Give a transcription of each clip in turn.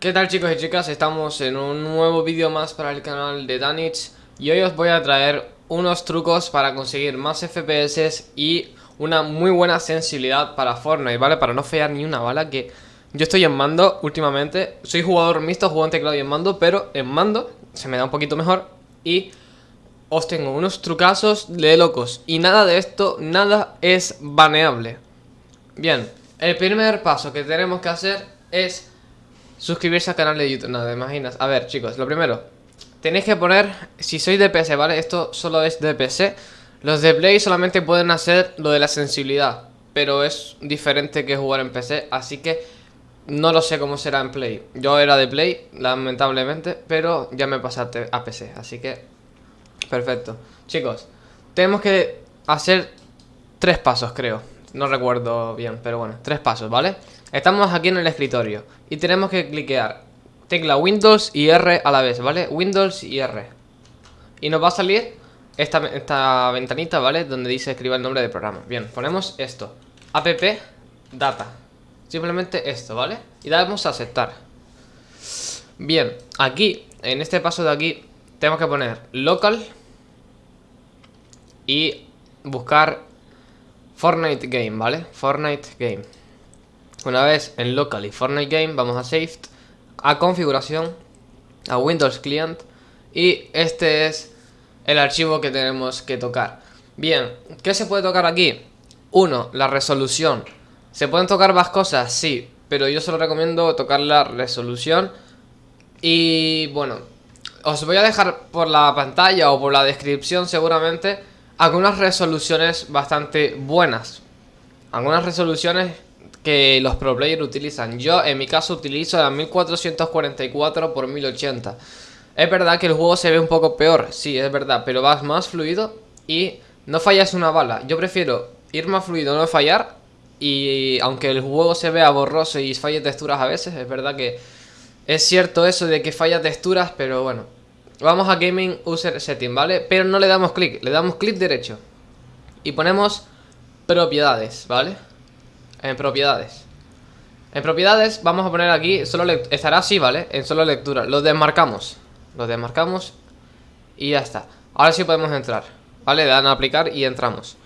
¿Qué tal chicos y chicas? Estamos en un nuevo vídeo más para el canal de Danich Y hoy os voy a traer unos trucos para conseguir más FPS y una muy buena sensibilidad para Fortnite, ¿vale? Para no fallar ni una bala que yo estoy en mando últimamente Soy jugador mixto, juego en teclado y en mando, pero en mando se me da un poquito mejor Y os tengo unos trucazos de locos Y nada de esto, nada es baneable Bien, el primer paso que tenemos que hacer es suscribirse al canal de YouTube. No, te imaginas. A ver, chicos, lo primero. Tenéis que poner, si sois de PC, ¿vale? Esto solo es de PC. Los de Play solamente pueden hacer lo de la sensibilidad. Pero es diferente que jugar en PC. Así que no lo sé cómo será en Play. Yo era de Play, lamentablemente. Pero ya me pasaste a PC. Así que, perfecto. Chicos, tenemos que hacer tres pasos, creo. No recuerdo bien, pero bueno, tres pasos, ¿vale? Estamos aquí en el escritorio y tenemos que cliquear tecla Windows y R a la vez, ¿vale? Windows y R. Y nos va a salir esta, esta ventanita, ¿vale? Donde dice escriba el nombre del programa. Bien, ponemos esto. App Data. Simplemente esto, ¿vale? Y damos a aceptar. Bien, aquí, en este paso de aquí, tenemos que poner local y buscar Fortnite Game, ¿vale? Fortnite Game. Una vez en local y Fortnite Game vamos a Save, a configuración, a Windows Client y este es el archivo que tenemos que tocar. Bien, ¿qué se puede tocar aquí? Uno, la resolución. ¿Se pueden tocar más cosas? Sí, pero yo solo recomiendo tocar la resolución y bueno, os voy a dejar por la pantalla o por la descripción seguramente algunas resoluciones bastante buenas. Algunas resoluciones que los pro players utilizan. Yo en mi caso utilizo la 1444 x 1080. Es verdad que el juego se ve un poco peor, sí, es verdad, pero vas más fluido y no fallas una bala. Yo prefiero ir más fluido, no fallar y aunque el juego se vea borroso y falle texturas a veces, es verdad que es cierto eso de que falla texturas, pero bueno. Vamos a Gaming User Setting, ¿vale? Pero no le damos clic, le damos clic derecho y ponemos propiedades, ¿vale? En propiedades. En propiedades vamos a poner aquí solo Estará así, ¿vale? En solo lectura. Lo desmarcamos. Lo desmarcamos Y ya está. Ahora sí podemos entrar ¿Vale? Le dan a aplicar y entramos.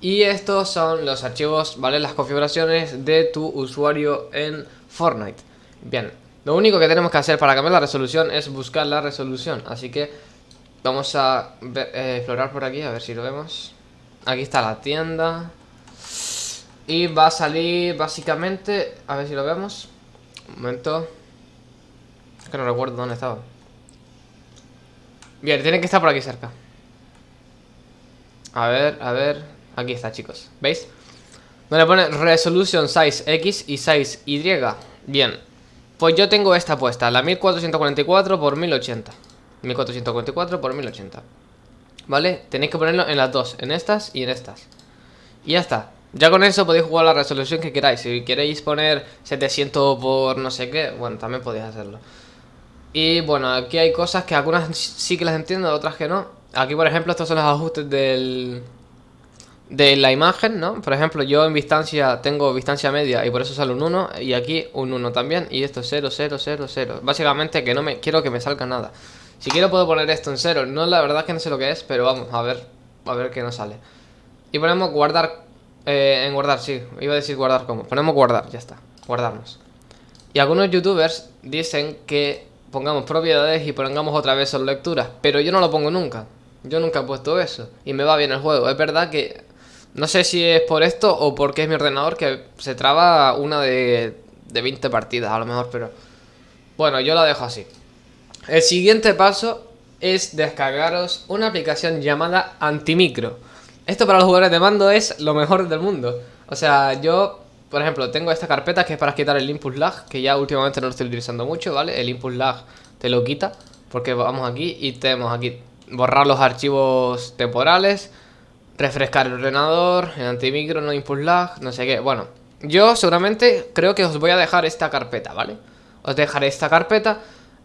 Y estos son los archivos, ¿vale? Las configuraciones de tu usuario en Fortnite. Bien Lo único que tenemos que hacer para cambiar la resolución Es buscar la resolución. Así que Vamos a eh, explorar por aquí A ver si lo vemos. Aquí está la tienda y va a salir básicamente... A ver si lo vemos. Un momento. Es que no recuerdo dónde estaba. Bien, tiene que estar por aquí cerca. A ver, a ver. Aquí está, chicos. ¿Veis? Donde pone Resolution Size X y Size Y. Bien. Pues yo tengo esta puesta, la 1444 x 1080. 1444 x 1080. ¿Vale? Tenéis que ponerlo en las dos, en estas y en estas. Y ya está. Ya con eso podéis jugar la resolución que queráis. Si queréis poner 700 por no sé qué, bueno, también podéis hacerlo. Y bueno, aquí hay cosas que algunas sí que las entiendo, otras que no. Aquí, por ejemplo, estos son los ajustes del, de la imagen, ¿no? Por ejemplo, yo en distancia tengo distancia media y por eso sale un 1 y aquí un 1 también y esto es 0, 0, 0, 0. Básicamente que no me quiero que me salga nada. Si quiero puedo poner esto en 0, no la verdad es que no sé lo que es, pero vamos a ver, a ver qué nos sale. Y ponemos guardar eh, en guardar, sí. Iba a decir guardar como. Ponemos guardar, ya está. Guardarnos. Y algunos youtubers dicen que pongamos propiedades y pongamos otra vez solo lecturas. Pero yo no lo pongo nunca. Yo nunca he puesto eso. Y me va bien el juego. Es verdad que... No sé si es por esto o porque es mi ordenador que se traba una de, de 20 partidas a lo mejor, pero... Bueno, yo la dejo así. El siguiente paso es descargaros una aplicación llamada Antimicro. Esto para los jugadores de mando es lo mejor del mundo. O sea, yo, por ejemplo, tengo esta carpeta que es para quitar el input lag, que ya últimamente no lo estoy utilizando mucho, ¿vale? El input lag te lo quita, porque vamos aquí y tenemos aquí borrar los archivos temporales, refrescar el ordenador, el antimicro, no input lag, no sé qué. Bueno, yo seguramente creo que os voy a dejar esta carpeta, ¿vale? Os dejaré esta carpeta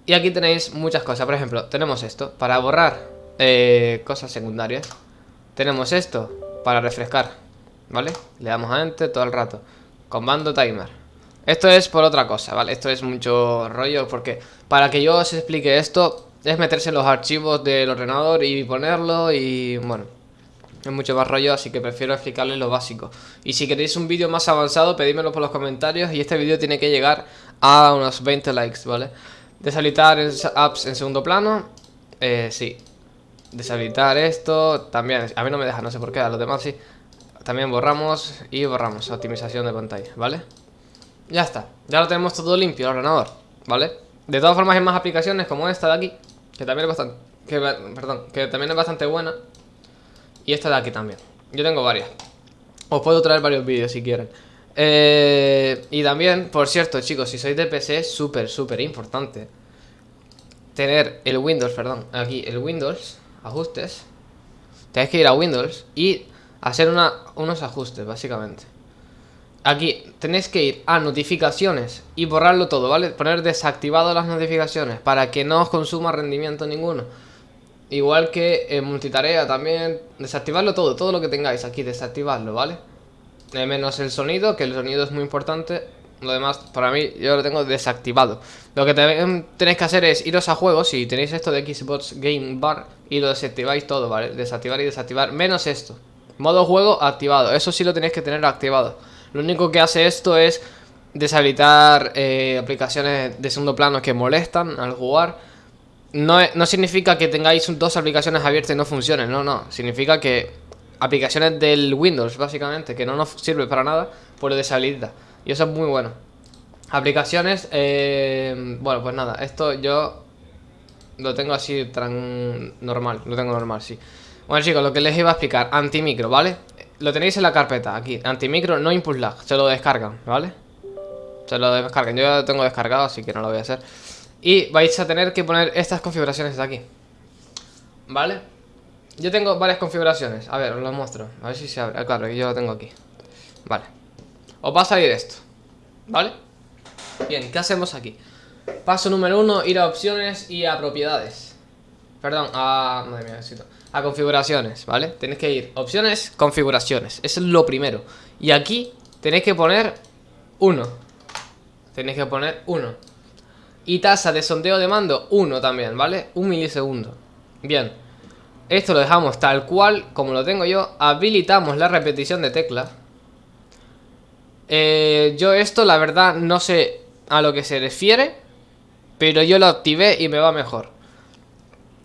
y aquí tenéis muchas cosas. Por ejemplo, tenemos esto para borrar eh, cosas secundarias. Tenemos esto para refrescar, ¿vale? Le damos a Enter todo el rato. Comando timer. Esto es por otra cosa, ¿vale? Esto es mucho rollo porque para que yo os explique esto es meterse en los archivos del ordenador y ponerlo y bueno, es mucho más rollo, así que prefiero explicarles lo básico. Y si queréis un vídeo más avanzado, pedímelo por los comentarios y este vídeo tiene que llegar a unos 20 likes, ¿vale? Deshabilitar apps en segundo plano, eh, sí. Deshabilitar esto, también, a mí no me deja, no sé por qué, a los demás sí. También borramos y borramos, optimización de pantalla, ¿vale? Ya está, ya lo tenemos todo limpio el ordenador, ¿vale? De todas formas hay más aplicaciones como esta de aquí Que también es bastante, que, perdón, que también es bastante buena Y esta de aquí también Yo tengo varias Os puedo traer varios vídeos si quieren eh, Y también, por cierto chicos, si sois de PC es súper, súper importante Tener el Windows, perdón, aquí el Windows, ajustes Tenéis que ir a Windows y hacer una, unos ajustes básicamente Aquí tenéis que ir a notificaciones y borrarlo todo, ¿vale? Poner desactivado las notificaciones para que no os consuma rendimiento ninguno. Igual que en multitarea también, desactivarlo todo, todo lo que tengáis aquí, desactivarlo, ¿vale? Eh, menos el sonido, que el sonido es muy importante. Lo demás, para mí, yo lo tengo desactivado. Lo que tenéis que hacer es iros a juegos, si tenéis esto de Xbox Game Bar, y lo desactiváis todo, ¿vale? Desactivar y desactivar, menos esto. Modo juego activado, eso sí lo tenéis que tener activado. Lo único que hace esto es deshabilitar eh, aplicaciones de segundo plano que molestan al jugar. No, no significa que tengáis dos aplicaciones abiertas y no funcionen, no, no. Significa que aplicaciones del Windows, básicamente, que no nos sirve para nada, pues lo deshabilita. Y eso es muy bueno. Aplicaciones, eh, bueno, pues nada, esto yo lo tengo así tan normal, lo tengo normal, sí. Bueno chicos, lo que les iba a explicar, antimicro, ¿vale? Lo tenéis en la carpeta, aquí, antimicro, no impulse lag, se lo descargan, ¿vale? Se lo descargan, yo ya lo tengo descargado, así que no lo voy a hacer Y vais a tener que poner estas configuraciones de aquí ¿Vale? Yo tengo varias configuraciones, a ver, os lo muestro A ver si se abre, claro, yo lo tengo aquí Vale Os va a salir esto ¿Vale? Bien, ¿qué hacemos aquí? Paso número uno, ir a opciones y a propiedades. Perdón, a... Madre mía, a configuraciones, ¿vale? Tenéis que ir, opciones, configuraciones. Eso es lo primero. Y aquí tenéis que poner 1 Tenéis que poner 1 Y tasa de sondeo de mando 1 también, ¿vale? Un milisegundo. Bien. Esto lo dejamos tal cual como lo tengo yo. Habilitamos la repetición de tecla eh, Yo esto la verdad no sé a lo que se refiere Pero yo lo activé y me va mejor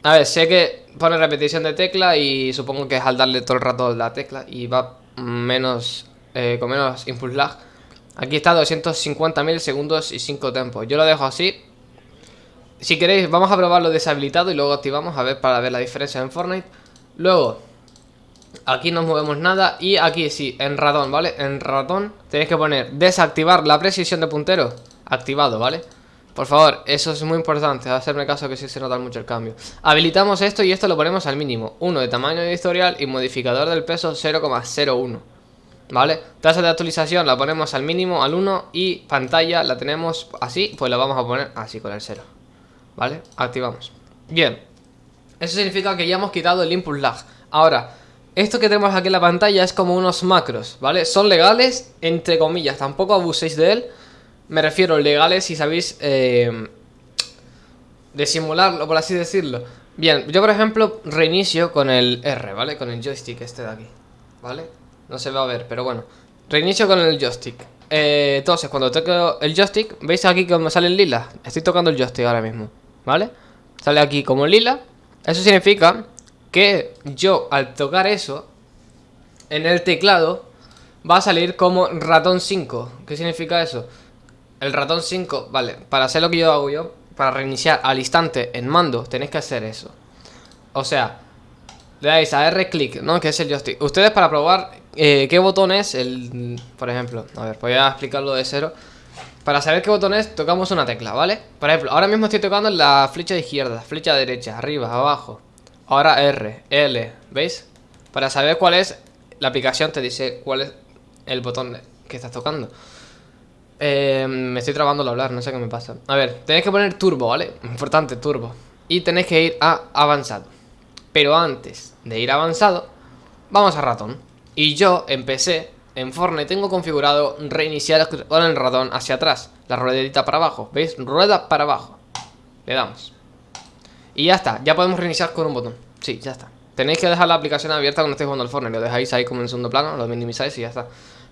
a ver, sé que pone repetición de tecla y supongo que es al darle todo el rato la tecla y va menos, eh, con menos impulse lag. Aquí está 250 segundos y 5 tempos. Yo lo dejo así. Si queréis, vamos a probarlo deshabilitado y luego activamos a ver para ver la diferencia en Fortnite. Luego, aquí no movemos nada y aquí sí, en ratón, ¿vale? En ratón tenéis que poner desactivar la precisión de puntero activado, ¿vale? Por favor, eso es muy importante, hacerme caso que sí se nota mucho el cambio Habilitamos esto y esto lo ponemos al mínimo 1 de tamaño editorial y modificador del peso 0,01 ¿Vale? Tasa de actualización la ponemos al mínimo, al 1 Y pantalla la tenemos así, pues la vamos a poner así con el 0 ¿Vale? Activamos Bien Eso significa que ya hemos quitado el input lag Ahora, esto que tenemos aquí en la pantalla es como unos macros, ¿vale? Son legales, entre comillas, tampoco abuséis de él me refiero legales si sabéis eh, disimularlo, por así decirlo. Bien, yo por ejemplo reinicio con el R, ¿vale? Con el joystick este de aquí, ¿vale? No se va a ver, pero bueno. Reinicio con el joystick. Eh, entonces, cuando toco el joystick, ¿veis aquí como sale el lila? Estoy tocando el joystick ahora mismo, ¿vale? Sale aquí como lila. Eso significa que yo al tocar eso, en el teclado, va a salir como ratón 5. ¿Qué significa eso? El ratón 5, vale, para hacer lo que yo hago yo, para reiniciar al instante en mando, tenéis que hacer eso. O sea, le dais a R clic, ¿no? Que es el joystick. Ustedes para probar eh, qué botón es el... Por ejemplo, a ver, voy a explicarlo de cero. Para saber qué botón es, tocamos una tecla, ¿vale? Por ejemplo, ahora mismo estoy tocando la flecha izquierda, flecha derecha, arriba, abajo. Ahora R, L, ¿veis? Para saber cuál es, la aplicación te dice cuál es el botón que estás tocando. Eh, me estoy trabando al hablar, no sé qué me pasa A ver, tenéis que poner turbo, ¿vale? Importante, turbo Y tenéis que ir a avanzado Pero antes de ir avanzado Vamos a ratón Y yo empecé en Fortnite tengo configurado reiniciar con el ratón hacia atrás. La ruedita para abajo. ¿Veis? Rueda para abajo. Le damos. Y ya está. Ya podemos reiniciar con un botón. Sí, ya está. Tenéis que dejar la aplicación abierta cuando estéis jugando al Fortnite. Lo dejáis ahí como en segundo plano, lo minimizáis y ya está.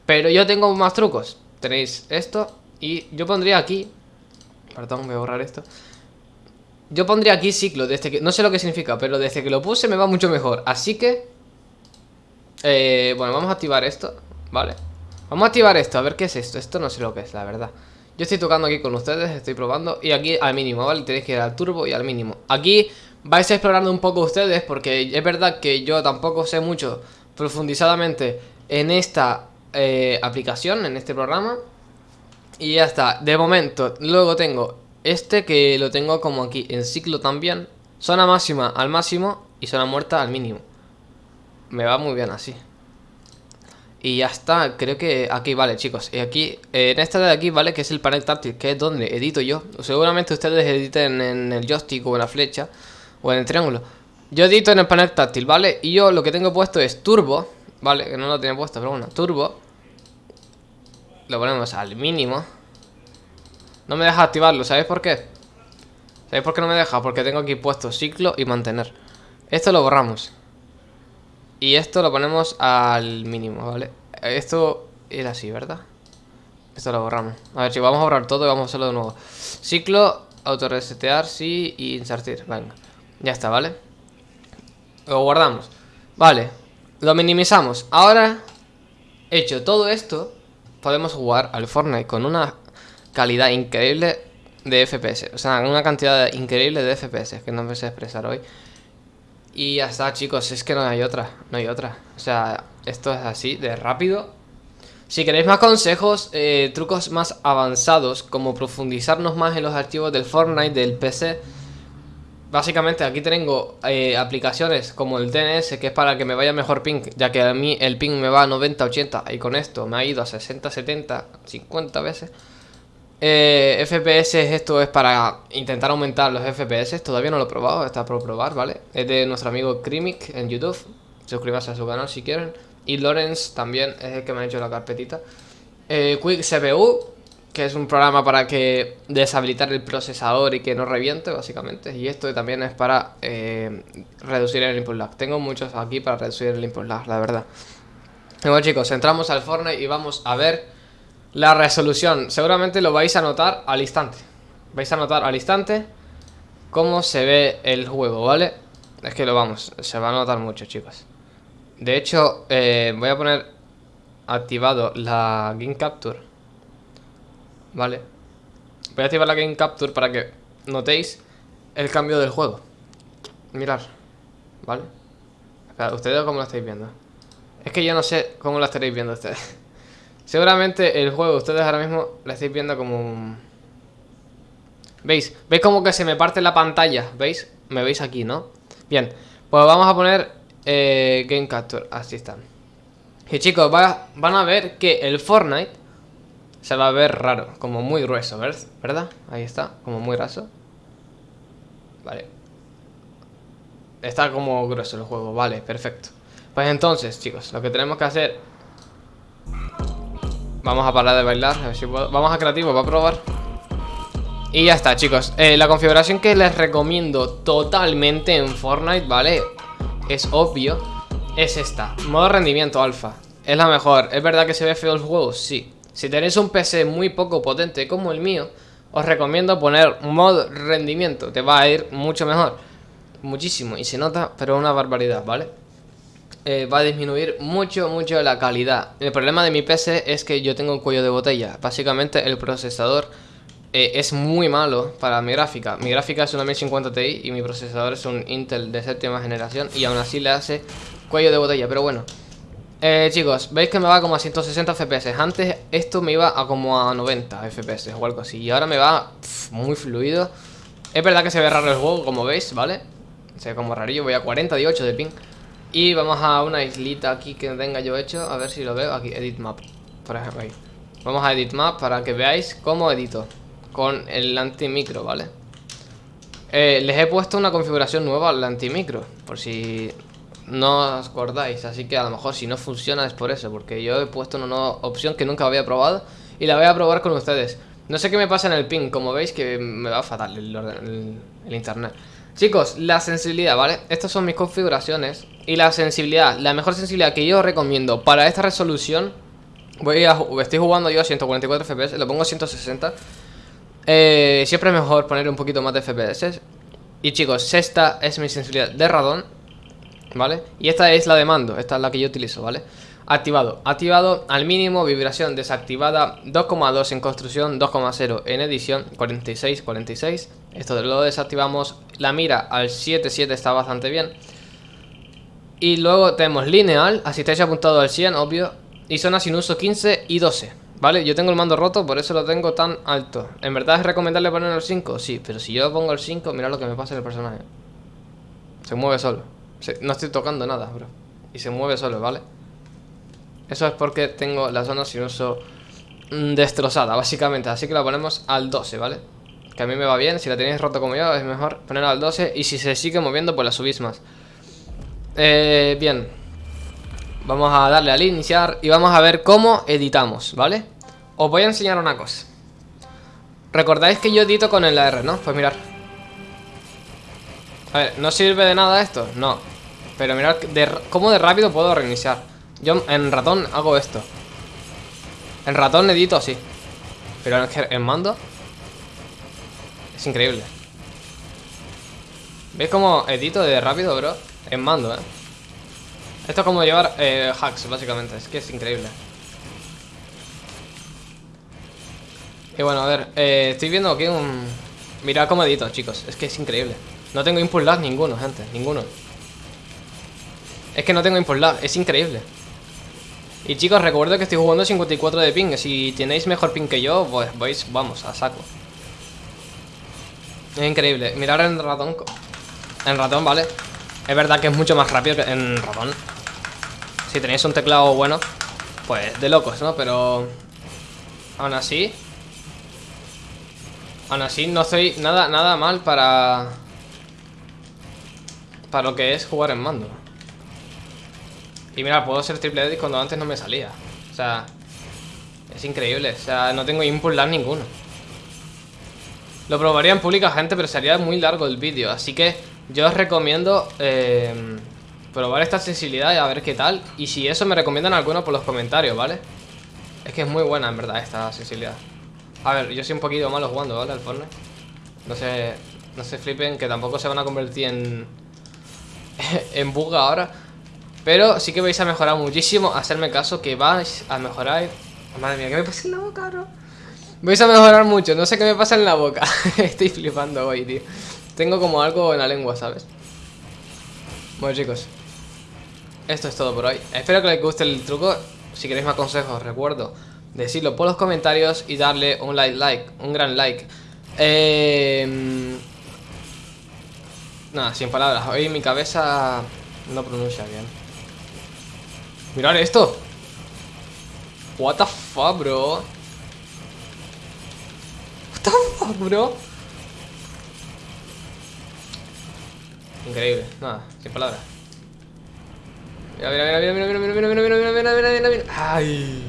Pero yo tengo más trucos. Tenéis esto y yo pondría aquí... Perdón, voy a borrar esto. Yo pondría aquí ciclo, desde que... No sé lo que significa, pero desde que lo puse me va mucho mejor. Así que... Eh, bueno, vamos a activar esto, ¿vale? Vamos a activar esto, a ver qué es esto. Esto no sé lo que es, la verdad. Yo estoy tocando aquí con ustedes, estoy probando Y aquí al mínimo, ¿vale? Tenéis que ir al turbo y al mínimo. Aquí vais explorando un poco ustedes Porque es verdad que yo tampoco sé mucho Profundizadamente en esta eh, aplicación, en este programa. Y ya está, de momento Luego tengo este que lo tengo como aquí En ciclo también. Zona máxima al máximo y zona muerta al mínimo. Me va muy bien así y ya está, creo que aquí vale chicos Y aquí, eh, en esta de aquí vale que es el panel táctil Que es donde edito yo Seguramente ustedes editen en el joystick o en la flecha O en el triángulo Yo edito en el panel táctil, ¿vale? Y yo lo que tengo puesto es turbo ¿Vale? Que no lo tenía puesto, pero bueno, turbo Lo ponemos al mínimo No me deja activarlo, ¿sabéis por qué? ¿Sabéis por qué no me deja? Porque tengo aquí puesto ciclo y mantener Esto lo borramos y esto lo ponemos al mínimo, ¿vale? Esto era así, ¿verdad? Esto lo borramos. A ver, si vamos a borrar todo y vamos a hacerlo de nuevo. Ciclo, autorresetear, sí Y insertir, venga. Ya está, ¿vale? Lo guardamos. Vale, lo minimizamos. Ahora, hecho todo esto Podemos jugar al Fortnite con una calidad increíble de FPS O sea, una cantidad increíble de FPS Que no me sé expresar hoy y ya está, chicos, es que no hay otra, no hay otra. O sea, esto es así, de rápido. Si queréis más consejos, eh, trucos más avanzados, como profundizarnos más en los archivos del Fortnite, del PC... Básicamente aquí tengo eh, aplicaciones como el DNS, que es para que me vaya mejor ping, ya que a mí el ping me va a 90, 80, y con esto me ha ido a 60, 70, 50 veces. Eh, FPS, esto es para intentar aumentar los FPS. Todavía no lo he probado, está por probar, ¿vale? Es de nuestro amigo Krimic en YouTube. Suscríbase a su canal si quieren. Y Lorenz también es el que me ha hecho la carpetita. Eh, Quick CPU, que es un programa para que deshabilitar el procesador y que no reviente, básicamente. Y esto también es para eh, reducir el input lag. Tengo muchos aquí para reducir el input lag, la verdad. Bueno chicos, entramos al Fortnite y vamos a ver la resolución, seguramente lo vais a notar al instante Vais a notar al instante Cómo se ve el juego, ¿vale? Es que lo vamos, se va a notar mucho, chicos De hecho, eh, voy a poner Activado la Game Capture ¿Vale? Voy a activar la Game Capture para que notéis El cambio del juego Mirad ¿Vale? ¿Ustedes cómo lo estáis viendo? Es que yo no sé cómo lo estaréis viendo ustedes Seguramente el juego, ustedes ahora mismo lo estáis viendo como... ¿Veis? ¿Veis como que se me parte la pantalla? ¿Veis? Me veis aquí, ¿no? Bien, pues vamos a poner eh, Game Capture, así están Y chicos, van a ver que el Fortnite se va a ver raro, como muy grueso, ¿verdad? Ahí está, como muy raso Vale Está como grueso el juego, vale, perfecto Pues entonces, chicos, lo que tenemos que hacer Vamos a parar de bailar, a ver si. Vamos a creativo para probar. Y ya está, chicos. Eh, La configuración que les recomiendo totalmente en Fortnite, ¿vale? Es obvio Es esta, modo rendimiento alfa. Es la mejor, ¿es verdad que se ve feo el juego? Sí. Si tenéis un PC muy poco potente como el mío Os recomiendo poner modo rendimiento. Te va a ir mucho mejor. Muchísimo, y se nota, pero una barbaridad, ¿vale? Eh, va a disminuir mucho, mucho la calidad. El problema de mi PC es que yo tengo un cuello de botella. Básicamente el procesador eh, es muy malo para mi gráfica. Mi gráfica es una 1050 Ti y mi procesador es un Intel de séptima generación y aún así le hace cuello de botella. Pero bueno, eh, chicos, veis que me va como a 160 FPS. Antes esto me iba a como a 90 FPS o algo así. Y ahora me va muy fluido. Es verdad que se ve raro el juego, como veis, ¿vale? Se ve como rarillo. Voy a 48 de ping. Y vamos a una islita aquí que tenga yo hecho A ver si lo veo, aquí, Edit Map Por ejemplo, ahí Vamos a Edit Map para que veáis cómo edito Con el antimicro, ¿vale? Eh, les he puesto una configuración nueva al antimicro Por si no os acordáis. Así que a lo mejor si no funciona es por eso, porque yo he puesto una opción que nunca había probado y la voy a probar con ustedes. No sé qué me pasa en el ping, como veis que me va fatal el, internet. Chicos, la sensibilidad, ¿vale? Estas son mis configuraciones Y la sensibilidad, la mejor sensibilidad que yo recomiendo para esta resolución Voy a, estoy jugando yo a 144 FPS, lo pongo a 160 eh, Siempre es mejor poner un poquito más de FPS Y chicos, esta es mi sensibilidad de radón ¿Vale? Y esta es la de mando, esta es la que yo utilizo, ¿vale? Activado, activado al mínimo, vibración desactivada 2,2 en construcción, 2,0 en edición 46, 46 Esto lo desactivamos. La mira al 7, 7 está bastante bien. Y luego tenemos lineal Asistencia apuntado al 100, obvio. Y zona sin uso 15 y 12 ¿Vale? Yo tengo el mando roto, por eso lo tengo tan alto. ¿En verdad es recomendable poner el 5? Sí, pero si yo pongo el 5, mira lo que me pasa en el personaje. Se mueve solo. No estoy tocando nada, bro. Y se mueve solo, ¿vale? Eso es porque tengo la zona sin uso mm, destrozada, básicamente. Así que la ponemos al 12, ¿vale? Que a mí me va bien. Si la tenéis roto como yo, es mejor ponerla al 12. Y si se sigue moviendo, pues la subís más. Eh, bien. Vamos a darle al iniciar y vamos a ver cómo editamos, ¿vale? Os voy a enseñar una cosa. Recordáis que yo edito con el R, ¿no? Pues mirar. A ver, ¿no sirve de nada esto? No. Pero mirad cómo de rápido puedo reiniciar. Yo en ratón hago esto. En ratón edito así. Pero en, mando Es increíble. ¿Veis cómo edito de rápido, bro? En mando, eh Esto es como llevar eh, hacks, básicamente. Es que es increíble. Y bueno, a ver eh, Estoy viendo aquí un... Mirad cómo edito, chicos. Es que es increíble. No tengo input lag ninguno, gente Ninguno. Es que no tengo input lag Es increíble y chicos, recuerdo que estoy jugando 54 de ping. Si tenéis mejor ping que yo, pues vais, vamos, a saco. Es increíble. Mirar en ratón. En ratón, vale. Es verdad que es mucho más rápido que en ratón. Si tenéis un teclado bueno, pues de locos, ¿no? Pero... Aún así... Aún así no estoy nada, nada mal para... Para lo que es jugar en mando. Y mira, puedo ser triple edit cuando antes no me salía. O sea, es increíble. O sea, no tengo input lag ninguno. Lo probaría en pública, gente, pero sería muy largo el vídeo. Así que yo os recomiendo eh, probar esta sensibilidad y a ver qué tal. Y si eso me recomiendan alguno por los comentarios, ¿vale? Es que es muy buena, en verdad, esta sensibilidad. A ver, yo soy un poquito malo jugando, ¿vale? Al Fortnite. No se, no se flipen, que tampoco se van a convertir en... en bug ahora. Pero sí que vais a mejorar muchísimo Hacerme caso que vais a mejorar. Madre mía, ¿qué me pasa en la boca, bro? Vais a mejorar mucho, no sé qué me pasa en la boca. Estoy flipando hoy, tío. Tengo como algo en la lengua, ¿sabes? Bueno, chicos. Esto es todo por hoy. Espero que les guste el truco. Si queréis más consejos, recuerdo Decirlo por los comentarios y darle un like, like Un gran like. Eh... Nada, sin palabras. Hoy mi cabeza no pronuncia bien Mirad esto What the fuck, bro What the fuck, bro Increíble, nada, sin palabras Mira, mira, mira, mira, mira, mira, mira, mira, mira, mira, mira, mira, mira, mira, Ay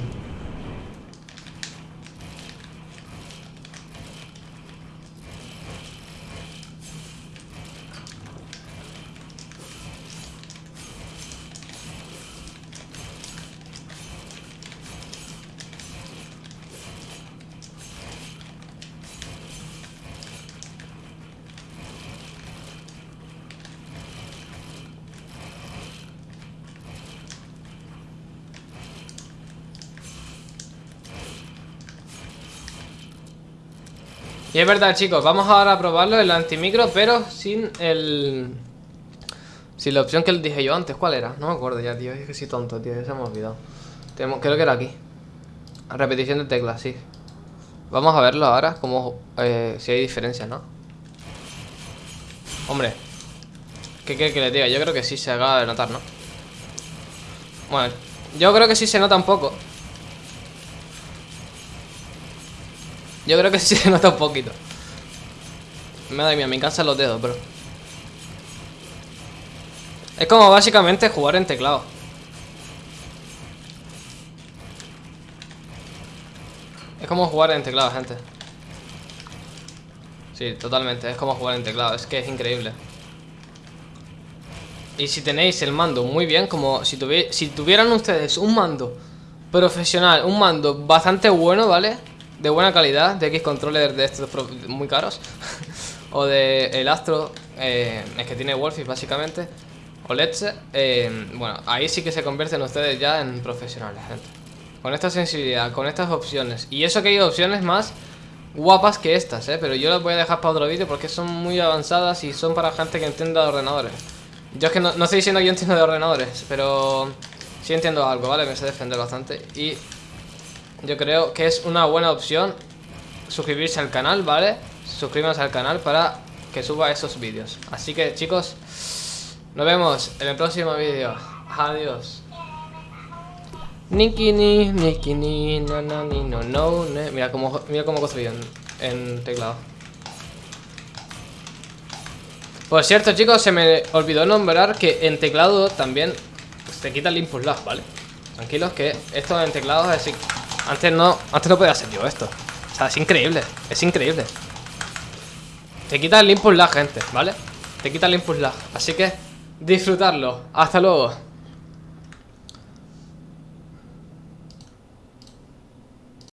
Y es verdad, chicos, vamos ahora a probarlo el antimicro, pero sin el... Sin la opción que les dije yo antes, ¿cuál era? No me acuerdo ya, tío, es que soy tonto, tío, ya se me ha olvidado Tenemos, Creo que era aquí Repetición de teclas, sí Vamos a verlo ahora, como eh, si hay diferencia, ¿no? Hombre ¿Qué quiere que le diga? Yo creo que sí se acaba de notar, ¿no? Bueno, yo creo que sí se nota un poco Yo creo que sí se nota un poquito. Madre mía, me cansan los dedos, bro. Es como básicamente jugar en teclado. Es como jugar en teclado, gente. Sí, totalmente. Es como jugar en teclado. Es que es increíble. Y si tenéis el mando muy bien, como si, si tuvieran ustedes un mando profesional, un mando bastante bueno, ¿vale? De buena calidad, de X controller de estos muy caros. o de el Astro, eh, es que tiene Wolfie básicamente. O Let's, eh, bueno, ahí sí que se convierten ustedes ya en profesionales, gente. Con esta sensibilidad, con estas opciones. Y eso que hay opciones más guapas que estas, ¿eh? Pero yo las voy a dejar para otro vídeo porque son muy avanzadas y son para gente que entienda de ordenadores. Yo es que no, estoy diciendo que yo entiendo de ordenadores, pero sí entiendo algo, ¿vale? Me sé defender bastante y yo creo que es una buena opción suscribirse al canal, ¿vale? Suscríbanse al canal para que suba esos vídeos. Así que, chicos, nos vemos en el próximo vídeo. Adiós. Nikini, Nikini, no, no, no, no, Mira cómo, mira cómo construyen en teclado. Por cierto, chicos, se me olvidó nombrar que en teclado también se quita el input lag, ¿vale? Tranquilos que esto en teclado es así. Antes no, antes no podía hacer yo esto. O sea, es increíble, es increíble. Te quita el input lag, gente, ¿vale? Te quita el input lag. Así que disfrutarlo. Hasta luego.